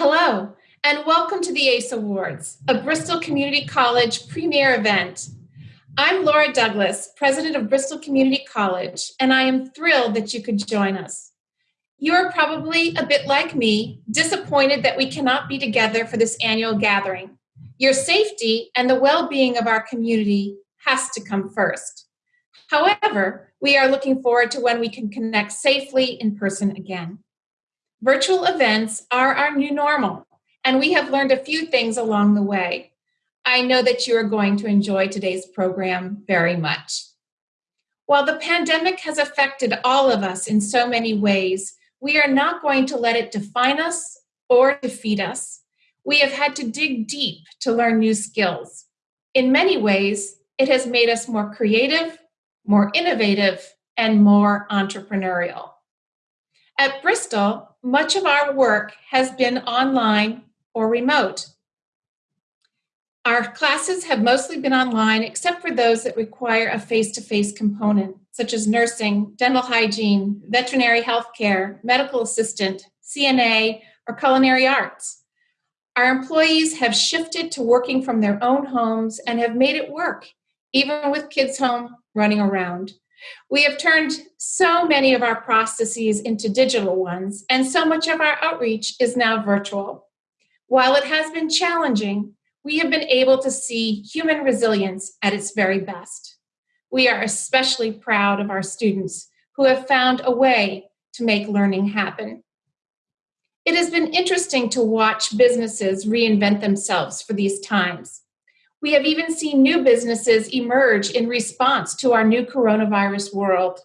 Hello, and welcome to the ACE Awards, a Bristol Community College premier event. I'm Laura Douglas, president of Bristol Community College, and I am thrilled that you could join us. You are probably a bit like me, disappointed that we cannot be together for this annual gathering. Your safety and the well being of our community has to come first. However, we are looking forward to when we can connect safely in person again. Virtual events are our new normal, and we have learned a few things along the way. I know that you are going to enjoy today's program very much. While the pandemic has affected all of us in so many ways, we are not going to let it define us or defeat us. We have had to dig deep to learn new skills. In many ways, it has made us more creative, more innovative, and more entrepreneurial. At Bristol, much of our work has been online or remote. Our classes have mostly been online, except for those that require a face to face component, such as nursing, dental hygiene, veterinary health care, medical assistant, CNA, or culinary arts. Our employees have shifted to working from their own homes and have made it work, even with kids home running around. We have turned so many of our processes into digital ones, and so much of our outreach is now virtual. While it has been challenging, we have been able to see human resilience at its very best. We are especially proud of our students who have found a way to make learning happen. It has been interesting to watch businesses reinvent themselves for these times. We have even seen new businesses emerge in response to our new coronavirus world.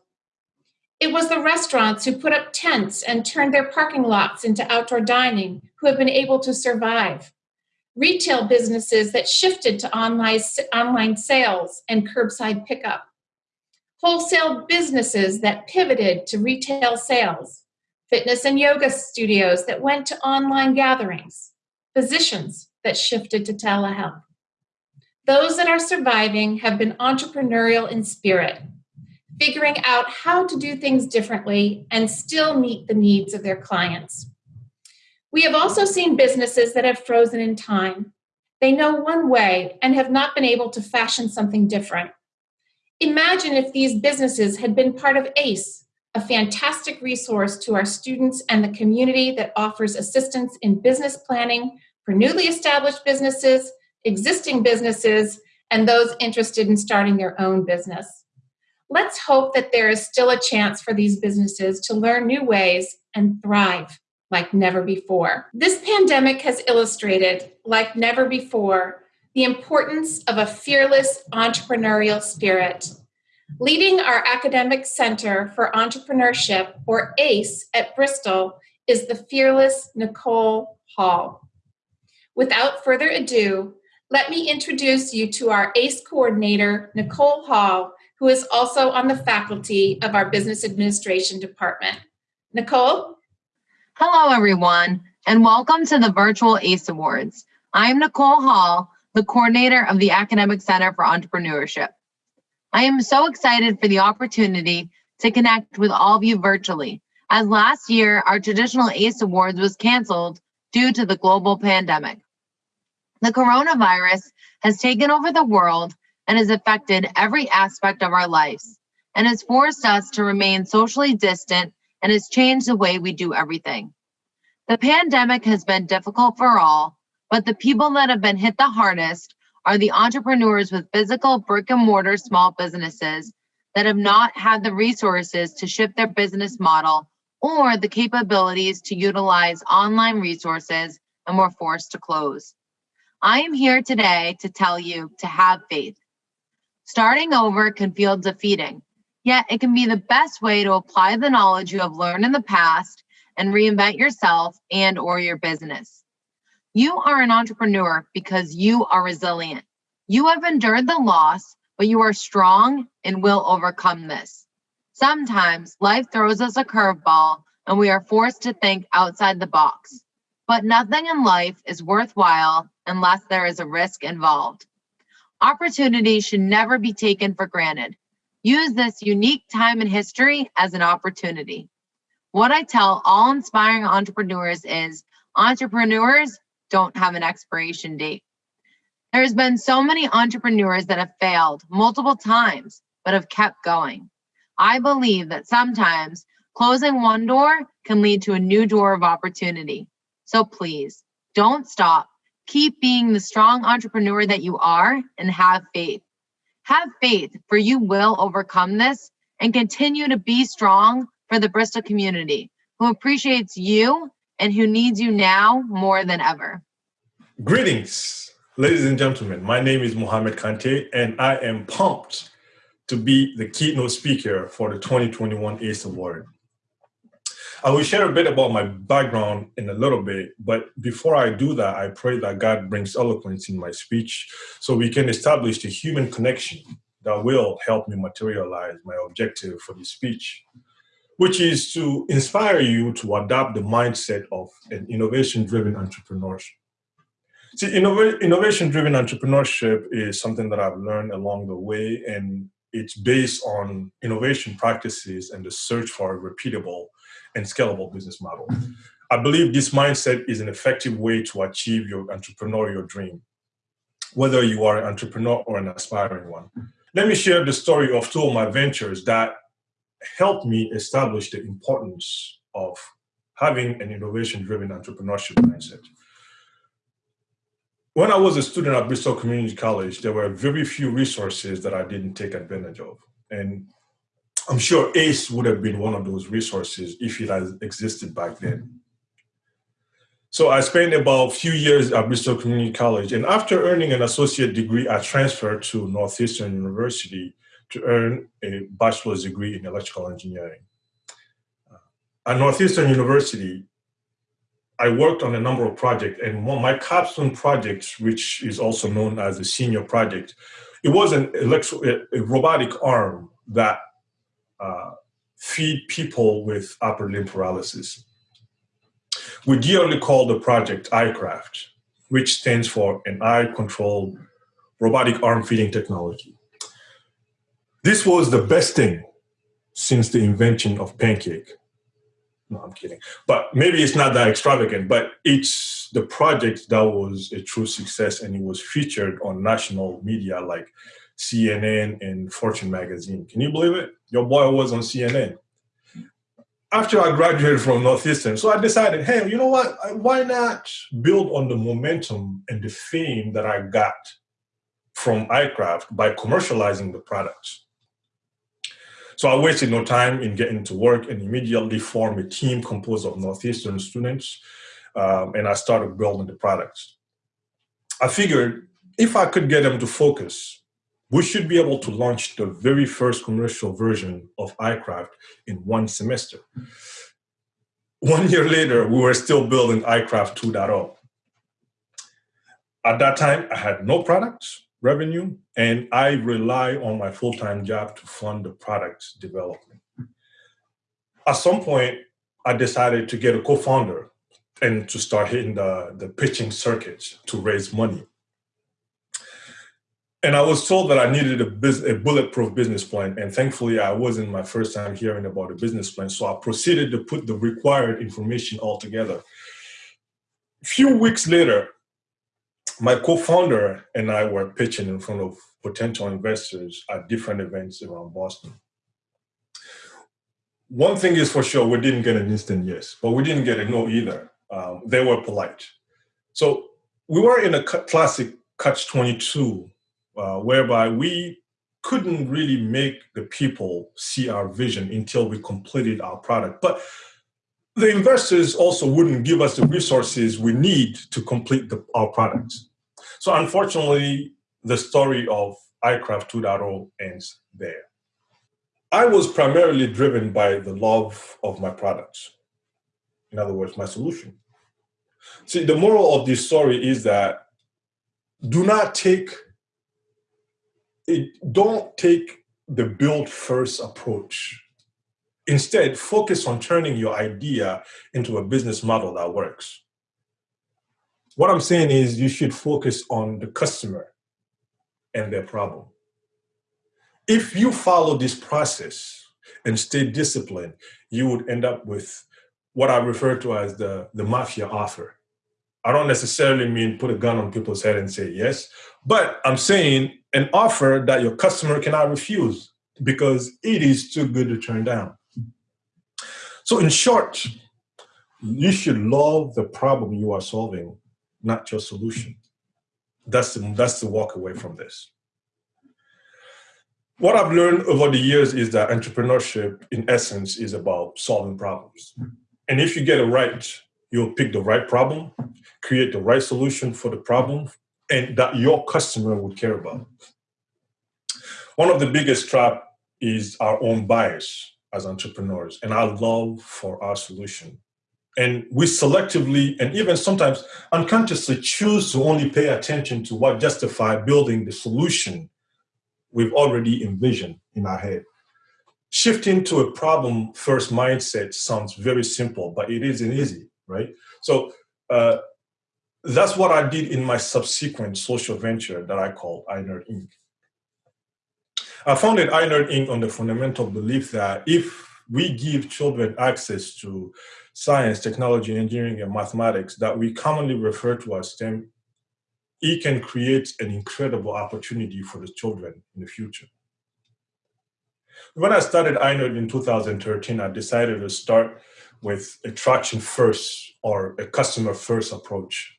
It was the restaurants who put up tents and turned their parking lots into outdoor dining who have been able to survive. Retail businesses that shifted to online, online sales and curbside pickup. Wholesale businesses that pivoted to retail sales. Fitness and yoga studios that went to online gatherings. Physicians that shifted to telehealth. Those that are surviving have been entrepreneurial in spirit, figuring out how to do things differently and still meet the needs of their clients. We have also seen businesses that have frozen in time. They know one way and have not been able to fashion something different. Imagine if these businesses had been part of ACE, a fantastic resource to our students and the community that offers assistance in business planning for newly established businesses existing businesses, and those interested in starting their own business. Let's hope that there is still a chance for these businesses to learn new ways and thrive like never before. This pandemic has illustrated, like never before, the importance of a fearless entrepreneurial spirit. Leading our Academic Center for Entrepreneurship, or ACE, at Bristol is the fearless Nicole Hall. Without further ado, let me introduce you to our ACE coordinator, Nicole Hall, who is also on the faculty of our Business Administration Department. Nicole? Hello, everyone, and welcome to the virtual ACE Awards. I'm Nicole Hall, the coordinator of the Academic Center for Entrepreneurship. I am so excited for the opportunity to connect with all of you virtually, as last year our traditional ACE Awards was canceled due to the global pandemic. The coronavirus has taken over the world and has affected every aspect of our lives and has forced us to remain socially distant and has changed the way we do everything. The pandemic has been difficult for all, but the people that have been hit the hardest are the entrepreneurs with physical brick and mortar small businesses that have not had the resources to shift their business model or the capabilities to utilize online resources and were forced to close. I am here today to tell you to have faith. Starting over can feel defeating, yet it can be the best way to apply the knowledge you have learned in the past and reinvent yourself and or your business. You are an entrepreneur because you are resilient. You have endured the loss, but you are strong and will overcome this. Sometimes life throws us a curveball and we are forced to think outside the box. But nothing in life is worthwhile unless there is a risk involved. Opportunity should never be taken for granted. Use this unique time in history as an opportunity. What I tell all inspiring entrepreneurs is Entrepreneurs don't have an expiration date. There's been so many entrepreneurs that have failed multiple times, but have kept going. I believe that sometimes closing one door can lead to a new door of opportunity. So please don't stop. Keep being the strong entrepreneur that you are and have faith. Have faith, for you will overcome this and continue to be strong for the Bristol community who appreciates you and who needs you now more than ever. Greetings. Ladies and gentlemen, my name is Mohamed Kante, and I am pumped to be the keynote speaker for the 2021 ACE Award. I will share a bit about my background in a little bit, but before I do that, I pray that God brings eloquence in my speech so we can establish the human connection that will help me materialize my objective for this speech, which is to inspire you to adopt the mindset of an innovation driven entrepreneurship. See, innovation driven entrepreneurship is something that I've learned along the way, and it's based on innovation practices and the search for repeatable and scalable business model. I believe this mindset is an effective way to achieve your entrepreneurial dream, whether you are an entrepreneur or an aspiring one. Let me share the story of two of my ventures that helped me establish the importance of having an innovation driven entrepreneurship mindset. When I was a student at Bristol Community College, there were very few resources that I didn't take advantage of. And I'm sure ACE would have been one of those resources if it had existed back then. So I spent about a few years at Bristol Community College. And after earning an associate degree, I transferred to Northeastern University to earn a bachelor's degree in electrical engineering. Uh, at Northeastern University, I worked on a number of projects, and one my capstone project, which is also known as the senior project, it was an electro, a, robotic arm that uh, feed people with upper limb paralysis. We dearly call the project iCraft, which stands for an eye-controlled robotic arm feeding technology. This was the best thing since the invention of pancake. No, I'm kidding. But maybe it's not that extravagant, but it's the project that was a true success and it was featured on national media like CNN and Fortune magazine. Can you believe it? Your boy was on CNN. After I graduated from Northeastern, so I decided, hey, you know what? Why not build on the momentum and the fame that I got from iCraft by commercializing the products? So I wasted no time in getting to work and immediately formed a team composed of Northeastern students, um, and I started building the products. I figured if I could get them to focus, we should be able to launch the very first commercial version of iCraft in one semester. One year later, we were still building iCraft 2.0. At that time, I had no products, revenue, and I rely on my full-time job to fund the product development. At some point, I decided to get a co-founder and to start hitting the, the pitching circuits to raise money. And I was told that I needed a, biz, a bulletproof business plan, and thankfully I wasn't my first time hearing about a business plan, so I proceeded to put the required information all together. A few weeks later, my co-founder and I were pitching in front of potential investors at different events around Boston. One thing is for sure, we didn't get an instant yes, but we didn't get a no either. Um, they were polite. So we were in a classic catch-22, uh, whereby we couldn't really make the people see our vision until we completed our product. But the investors also wouldn't give us the resources we need to complete the, our product. So unfortunately, the story of iCraft 2.0 ends there. I was primarily driven by the love of my products. In other words, my solution. See, the moral of this story is that do not take it, don't take the build first approach Instead, focus on turning your idea into a business model that works. What I'm saying is you should focus on the customer and their problem. If you follow this process and stay disciplined, you would end up with what I refer to as the, the mafia offer. I don't necessarily mean put a gun on people's head and say yes, but I'm saying an offer that your customer cannot refuse because it is too good to turn down. So, in short, you should love the problem you are solving, not your solution. That's the, that's the walk away from this. What I've learned over the years is that entrepreneurship, in essence, is about solving problems. And if you get it right, you'll pick the right problem, create the right solution for the problem, and that your customer would care about. One of the biggest trap is our own bias as entrepreneurs and our love for our solution. And we selectively and even sometimes unconsciously choose to only pay attention to what justify building the solution we've already envisioned in our head. Shifting to a problem first mindset sounds very simple, but it isn't easy, right? So uh, that's what I did in my subsequent social venture that I call iNerd Inc. I founded iNerd Inc. on the fundamental belief that if we give children access to science, technology, engineering, and mathematics that we commonly refer to as STEM, it can create an incredible opportunity for the children in the future. When I started iNerd in 2013, I decided to start with a traction first or a customer first approach.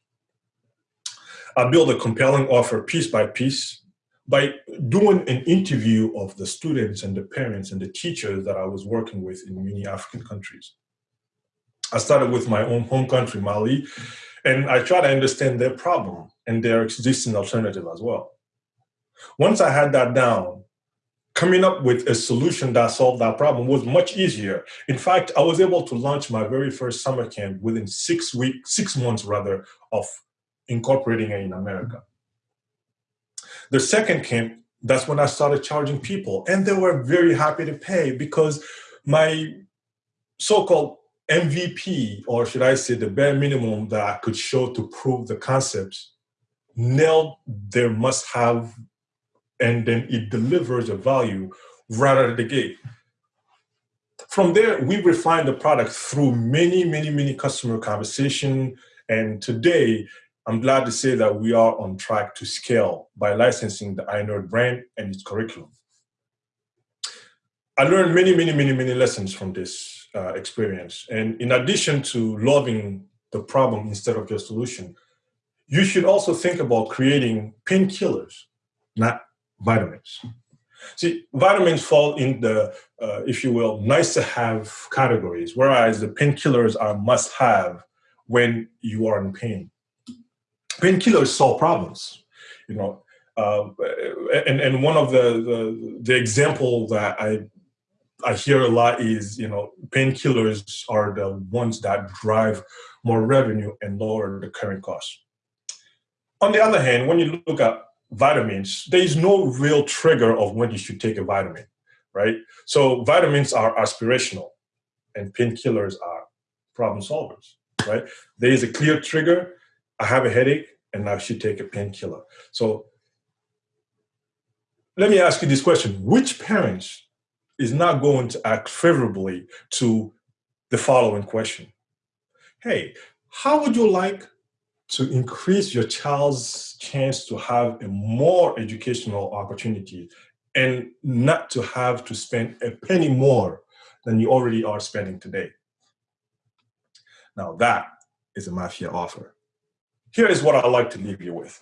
I built a compelling offer piece by piece by doing an interview of the students and the parents and the teachers that I was working with in many African countries. I started with my own home country, Mali, and I tried to understand their problem and their existing alternative as well. Once I had that down, coming up with a solution that solved that problem was much easier. In fact, I was able to launch my very first summer camp within six weeks, six months rather, of incorporating it in America. The second camp, that's when I started charging people, and they were very happy to pay because my so-called MVP, or should I say the bare minimum that I could show to prove the concepts, nailed their must have, and then it delivers a value right out of the gate. From there, we refined the product through many, many, many customer conversation. And today, I'm glad to say that we are on track to scale by licensing the iNerd brand and its curriculum. I learned many, many, many, many lessons from this uh, experience. And in addition to loving the problem instead of your solution, you should also think about creating painkillers, not vitamins. See, vitamins fall in the, uh, if you will, nice to have categories, whereas the painkillers are must have when you are in pain. Painkillers solve problems, you know. Uh, and and one of the, the the example that I I hear a lot is, you know, painkillers are the ones that drive more revenue and lower the current cost. On the other hand, when you look at vitamins, there is no real trigger of when you should take a vitamin, right? So vitamins are aspirational and painkillers are problem solvers, right? There is a clear trigger. I have a headache and I should take a painkiller. So let me ask you this question. Which parents is not going to act favorably to the following question Hey, how would you like to increase your child's chance to have a more educational opportunity and not to have to spend a penny more than you already are spending today? Now, that is a mafia offer. Here is what I'd like to leave you with.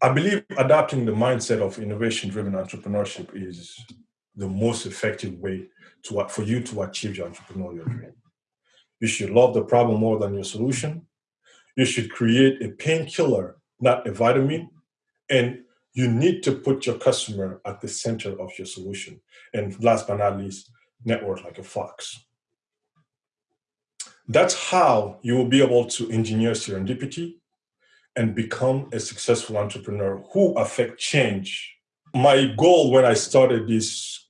I believe adapting the mindset of innovation driven entrepreneurship is the most effective way to, for you to achieve your entrepreneurial dream. You should love the problem more than your solution. You should create a painkiller, not a vitamin. And you need to put your customer at the center of your solution. And last but not least, network like a fox. That's how you will be able to engineer serendipity and become a successful entrepreneur who affect change. My goal when I started this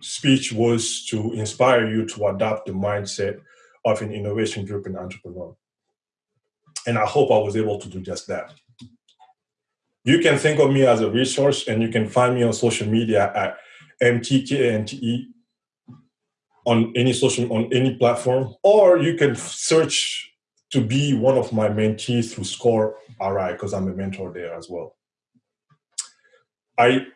speech was to inspire you to adopt the mindset of an innovation driven entrepreneur. And I hope I was able to do just that. You can think of me as a resource and you can find me on social media at MTKNTE on any social on any platform, or you can search to be one of my mentees through SCORE RI because I'm a mentor there as well. I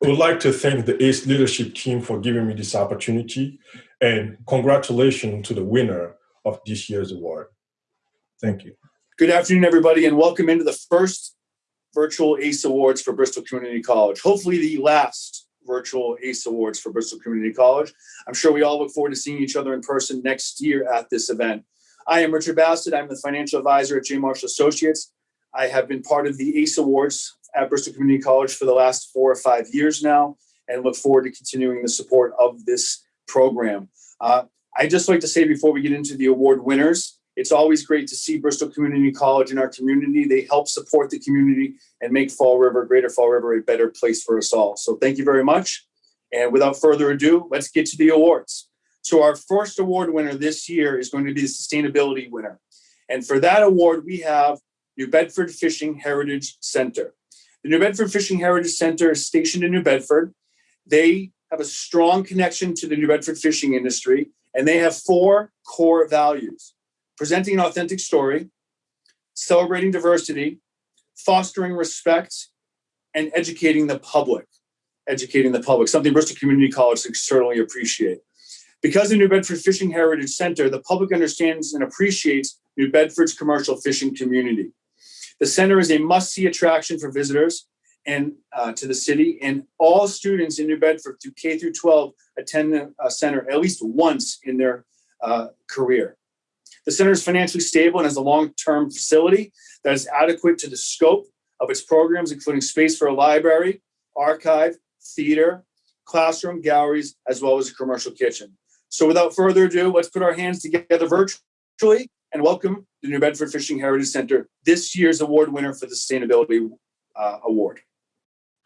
would like to thank the ACE leadership team for giving me this opportunity and congratulations to the winner of this year's award. Thank you. Good afternoon, everybody, and welcome into the first virtual ACE Awards for Bristol Community College. Hopefully the last virtual ACE Awards for Bristol Community College. I'm sure we all look forward to seeing each other in person next year at this event. I am Richard Bassett. I'm the financial advisor at J. Marshall Associates. I have been part of the ACE Awards at Bristol Community College for the last four or five years now and look forward to continuing the support of this program. Uh, I'd just like to say before we get into the award winners, it's always great to see Bristol Community College in our community. They help support the community and make Fall River, Greater Fall River, a better place for us all. So thank you very much. And without further ado, let's get to the awards. So our first award winner this year is going to be the sustainability winner. And for that award, we have New Bedford Fishing Heritage Center. The New Bedford Fishing Heritage Center is stationed in New Bedford. They have a strong connection to the New Bedford fishing industry, and they have four core values presenting an authentic story, celebrating diversity, fostering respect, and educating the public. Educating the public, something Bristol Community College can certainly appreciate. Because the New Bedford Fishing Heritage Center, the public understands and appreciates New Bedford's commercial fishing community. The center is a must-see attraction for visitors and uh, to the city, and all students in New Bedford through K through 12 attend the uh, center at least once in their uh, career. The center is financially stable and has a long-term facility that is adequate to the scope of its programs, including space for a library, archive, theater, classroom, galleries, as well as a commercial kitchen. So without further ado, let's put our hands together virtually and welcome the New Bedford Fishing Heritage Center, this year's award winner for the Sustainability uh, Award.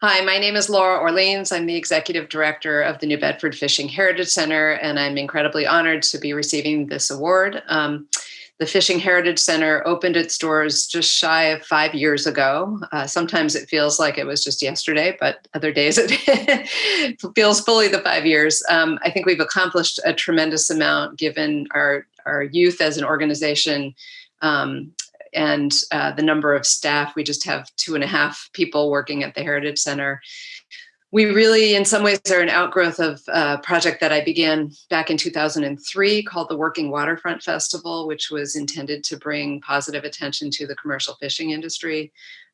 Hi, my name is Laura Orleans. I'm the executive director of the New Bedford Fishing Heritage Center, and I'm incredibly honored to be receiving this award. Um, the Fishing Heritage Center opened its doors just shy of five years ago. Uh, sometimes it feels like it was just yesterday, but other days it feels fully the five years. Um, I think we've accomplished a tremendous amount given our, our youth as an organization um, and uh, the number of staff. We just have two and a half people working at the Heritage Center we really, in some ways, are an outgrowth of a project that I began back in 2003 called the Working Waterfront Festival, which was intended to bring positive attention to the commercial fishing industry.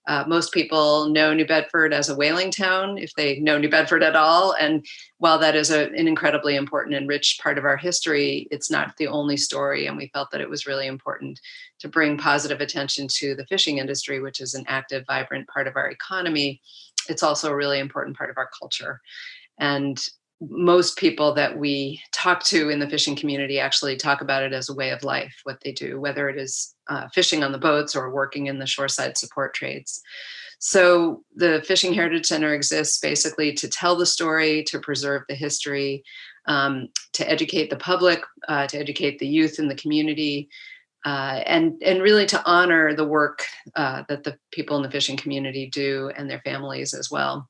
Uh, most people know New Bedford as a whaling town, if they know New Bedford at all. And while that is a, an incredibly important and rich part of our history, it's not the only story. And we felt that it was really important to bring positive attention to the fishing industry, which is an active, vibrant part of our economy it's also a really important part of our culture. And most people that we talk to in the fishing community actually talk about it as a way of life, what they do, whether it is uh, fishing on the boats or working in the shoreside support trades. So the Fishing Heritage Center exists basically to tell the story, to preserve the history, um, to educate the public, uh, to educate the youth in the community, uh, and and really to honor the work uh, that the people in the fishing community do and their families as well.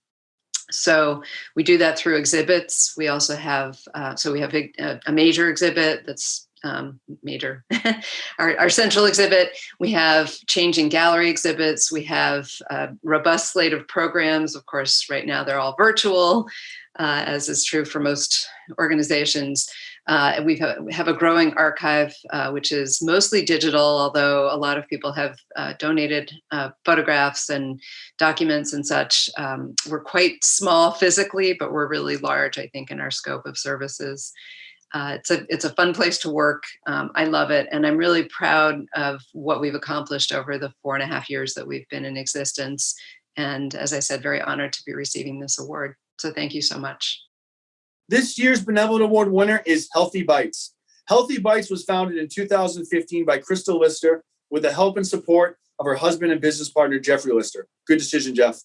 So we do that through exhibits. We also have uh, so we have a, a major exhibit that's um, major, our, our, central exhibit. We have changing gallery exhibits. We have a robust slate of programs. Of course, right now they're all virtual, uh, as is true for most organizations. Uh, we have a growing archive, uh, which is mostly digital, although a lot of people have uh, donated uh, photographs and documents and such. Um, we're quite small physically, but we're really large, I think, in our scope of services. Uh, it's a it's a fun place to work. Um, I love it, and I'm really proud of what we've accomplished over the four and a half years that we've been in existence. And as I said, very honored to be receiving this award. So thank you so much. This year's Benevolent Award winner is Healthy Bites. Healthy Bites was founded in 2015 by Crystal Lister with the help and support of her husband and business partner, Jeffrey Lister. Good decision, Jeff.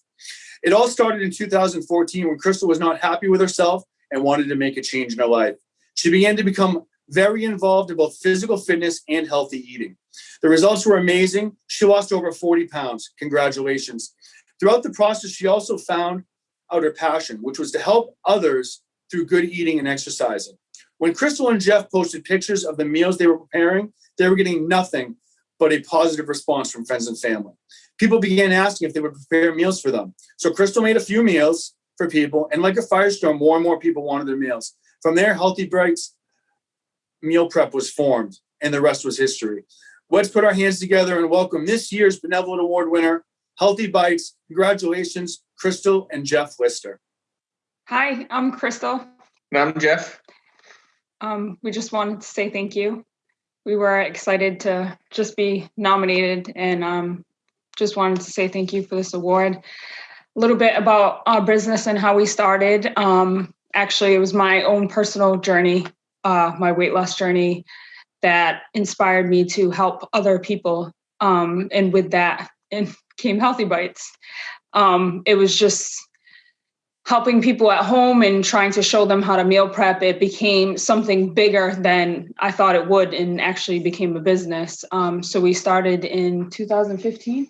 It all started in 2014 when Crystal was not happy with herself and wanted to make a change in her life. She began to become very involved in both physical fitness and healthy eating. The results were amazing. She lost over 40 pounds. Congratulations. Throughout the process, she also found out her passion, which was to help others through good eating and exercising. When Crystal and Jeff posted pictures of the meals they were preparing, they were getting nothing but a positive response from friends and family. People began asking if they would prepare meals for them. So Crystal made a few meals for people, and like a firestorm, more and more people wanted their meals. From there, Healthy Bites meal prep was formed, and the rest was history. Let's put our hands together and welcome this year's Benevolent Award winner, Healthy Bites. Congratulations, Crystal and Jeff Lister. Hi, I'm Crystal. And I'm Jeff. Um, we just wanted to say thank you. We were excited to just be nominated and um, just wanted to say thank you for this award. A little bit about our business and how we started. Um, actually, it was my own personal journey, uh, my weight loss journey, that inspired me to help other people. Um, and with that, and came Healthy Bites. Um, it was just helping people at home and trying to show them how to meal prep, it became something bigger than I thought it would and actually became a business. Um, so we started in 2015.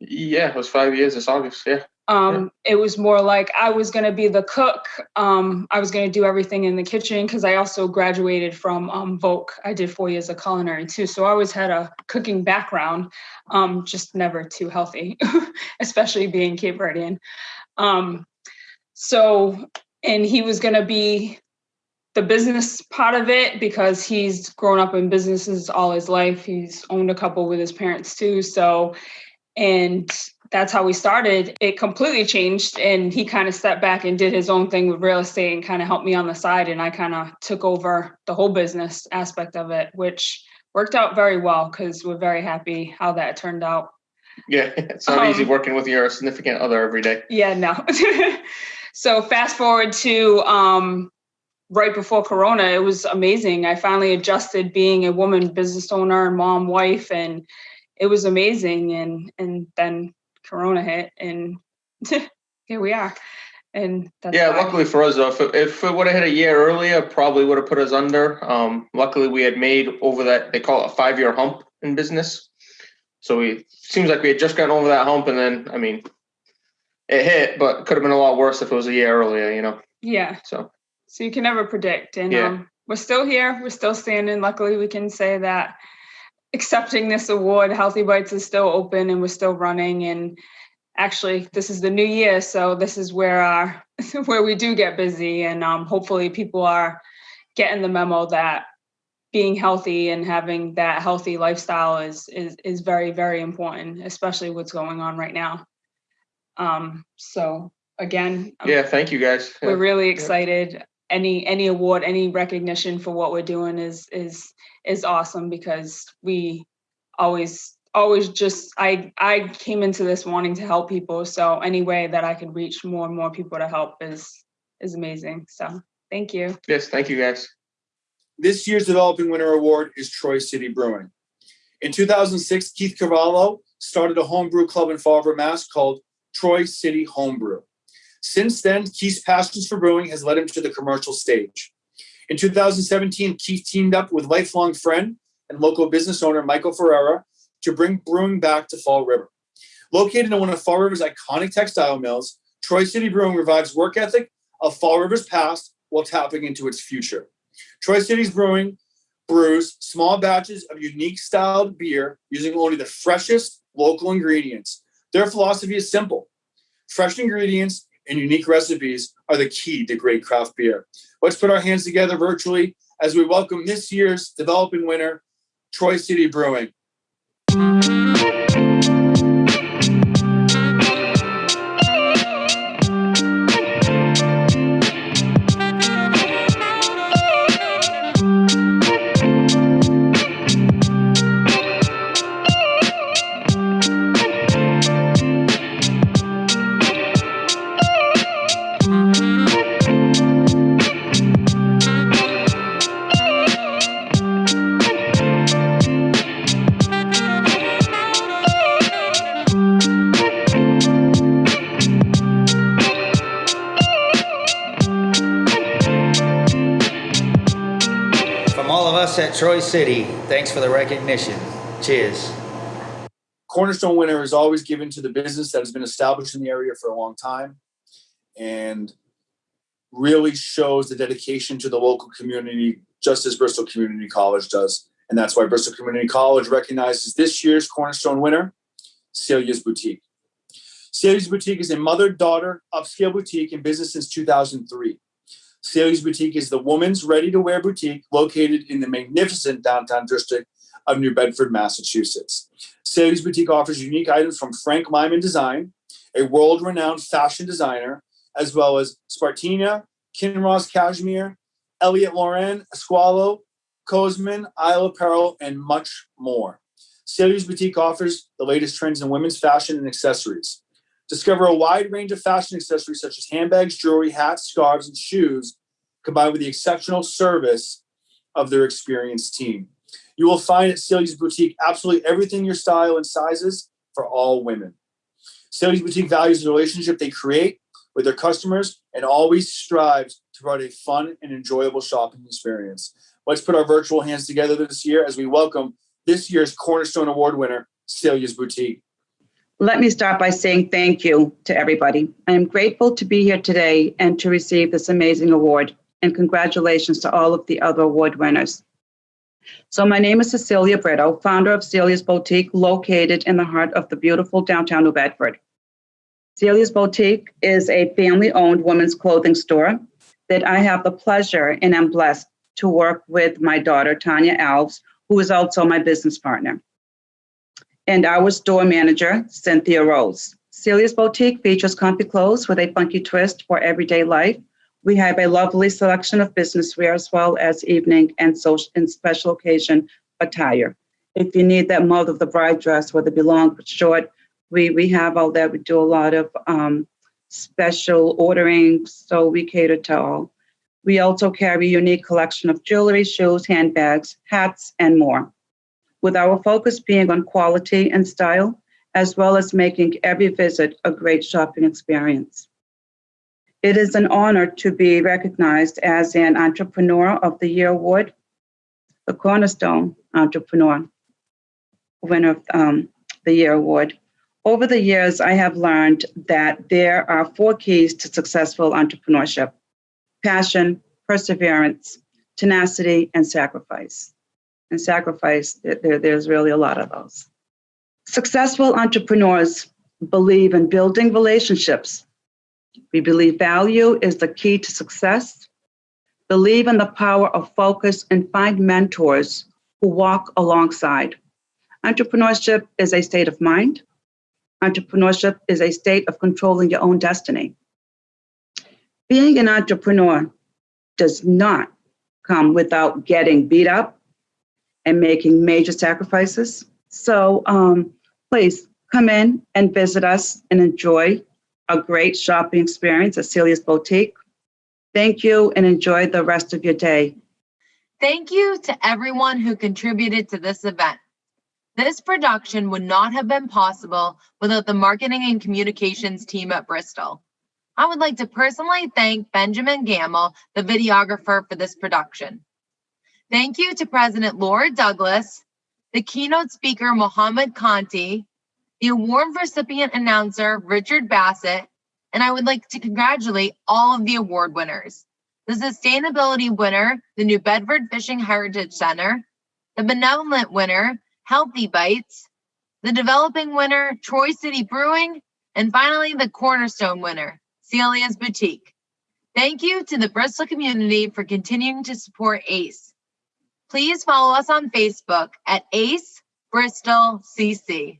Yeah, it was five years this August. Yeah. Um, It was more like I was going to be the cook. Um, I was going to do everything in the kitchen because I also graduated from um, Voc. I did four years of culinary too. So I always had a cooking background, um, just never too healthy, especially being Cape Verdean. Um, so, and he was going to be the business part of it because he's grown up in businesses all his life. He's owned a couple with his parents too. So, and that's how we started. It completely changed, and he kind of stepped back and did his own thing with real estate and kind of helped me on the side. And I kind of took over the whole business aspect of it, which worked out very well because we're very happy how that turned out. Yeah. It's not easy Um, working with your significant other every day. Yeah, no. so fast forward to um, right before Corona, it was amazing. I finally adjusted being a woman business owner and mom, wife, and it was amazing. And and then Corona hit, and here we are. And that's Yeah, luckily for us though, if it, if it would have hit a year earlier, probably would have put us under. Um, luckily we had made over that they call it a five year hump in business. So we seems like we had just gotten over that hump, and then I mean, it hit, but could have been a lot worse if it was a year earlier. You know. yeah. So So you can never predict. And Yeah. um, we're still here. We're still standing. Luckily, we can say that accepting this award, Healthy Bites is still open and we're still running. And actually, this is the new year, so this is where our where we do get busy. And um, hopefully, people are getting the memo that being healthy and having that healthy lifestyle is is is very very important, especially what's going on right now. Um, so again, I'm yeah, thank you guys. We're really excited any any award any recognition for what we're doing is is is awesome because we always always just i i came into this wanting to help people so any way that i could reach more and more people to help is is amazing so thank you Yes, thank you guys. This year's Developing Winner Award is Troy City Brewing. In 2006, Keith Cavallo started a homebrew club in Fall River, Mass. called Troy City Homebrew. Since then, Keith's passions for brewing has led him to the commercial stage. In 2017, Keith teamed up with lifelong friend and local business owner Michael Ferreira to bring brewing back to Fall River. Located in one of Fall River's iconic textile mills, Troy City Brewing revives work ethic of Fall River's past while tapping into its future. Troy City's Brewing brews small batches of unique styled beer using only the freshest local ingredients. Their philosophy is simple fresh ingredients and unique recipes are the key to great craft beer. Let's put our hands together virtually as we welcome this year's developing winner, Troy City Brewing. Troy City, thanks for the recognition. Cheers. Cornerstone winner is always given to the business that has been established in the area for a long time and really shows the dedication to the local community, just as Bristol Community College does. And that's why Bristol Community College recognizes this year's Cornerstone winner, Celia's Boutique. Celia's Boutique is a mother-daughter upscale boutique in business since 2003. Celia's Boutique is the woman's ready-to-wear boutique located in the magnificent downtown district of New Bedford, Massachusetts. Celia's Boutique offers unique items from Frank Lyman Design, a world-renowned fashion designer, as well as Spartina, Kinross Cashmere, Elliott Lauren, Esqualo, Cosman, Isle Apparel, and much more. Celia's Boutique offers the latest trends in women's fashion and accessories. Discover a wide range of fashion accessories such as handbags, jewelry, hats, scarves, and shoes, combined with the exceptional service of their experienced team. You will find at Celia's Boutique absolutely everything your style and sizes for all women. Celia's Boutique values the relationship they create with their customers and always strives to provide a fun and enjoyable shopping experience. Let's put our virtual hands together this year as we welcome this year's Cornerstone Award winner, Celia's Boutique. Let me start by saying thank you to everybody. I am grateful to be here today and to receive this amazing award. And congratulations to all of the other award winners. So, my name is Cecilia Brito, founder of Celia's Boutique, located in the heart of the beautiful downtown New Bedford. Celia's Boutique is a family owned women's clothing store that I have the pleasure and am blessed to work with my daughter, Tanya Alves, who is also my business partner and our store manager, Cynthia Rose. Celia's Boutique features comfy clothes with a funky twist for everyday life. We have a lovely selection of business wear as well as evening and social and special occasion attire. If you need that mother of the bride dress, whether it be long or short, we, we have all that. We do a lot of um, special ordering, so we cater to all. We also carry a unique collection of jewelry, shoes, handbags, hats, and more with our focus being on quality and style, as well as making every visit a great shopping experience. It is an honor to be recognized as an Entrepreneur of the Year award, the Cornerstone Entrepreneur winner of um, the Year award. Over the years, I have learned that there are four keys to successful entrepreneurship passion, perseverance, tenacity, and sacrifice and sacrifice, there, there's really a lot of those. Successful entrepreneurs believe in building relationships. We believe value is the key to success, believe in the power of focus, and find mentors who walk alongside. Entrepreneurship is a state of mind. Entrepreneurship is a state of controlling your own destiny. Being an entrepreneur does not come without getting beat up, and making major sacrifices. So um, please come in and visit us and enjoy a great shopping experience at Celia's Boutique. Thank you and enjoy the rest of your day. Thank you to everyone who contributed to this event. This production would not have been possible without the marketing and communications team at Bristol. I would like to personally thank Benjamin Gamble, the videographer for this production. Thank you to President Laura Douglas, the keynote speaker Mohammed Kante, the award recipient announcer Richard Bassett, and I would like to congratulate all of the award winners. The sustainability winner, the New Bedford Fishing Heritage Center, the benevolent winner, Healthy Bites, the developing winner, Troy City Brewing, and finally the cornerstone winner, Celia's Boutique. Thank you to the Bristol community for continuing to support ACE. Please follow us on Facebook at ACE Bristol CC.